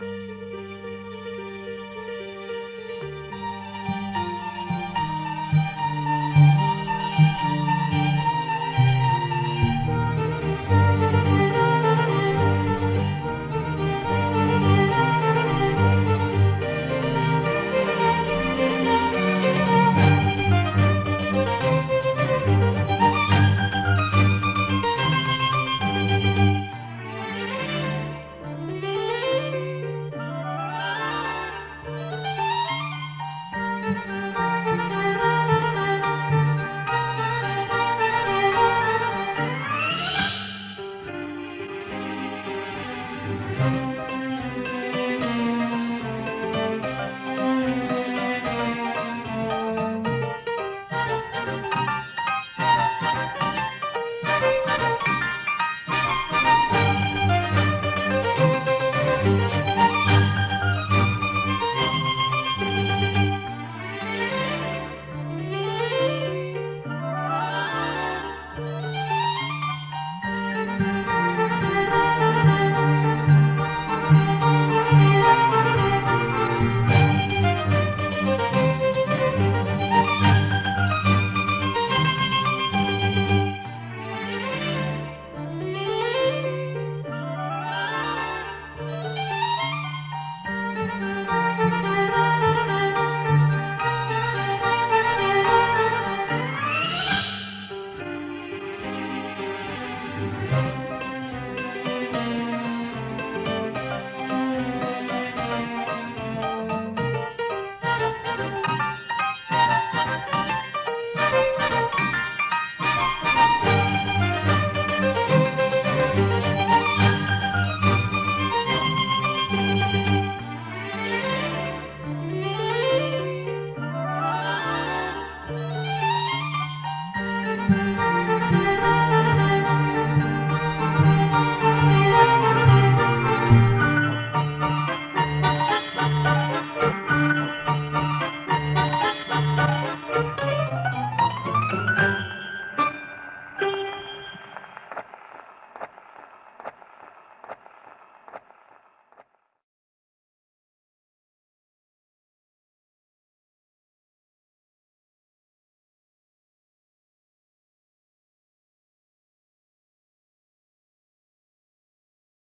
Música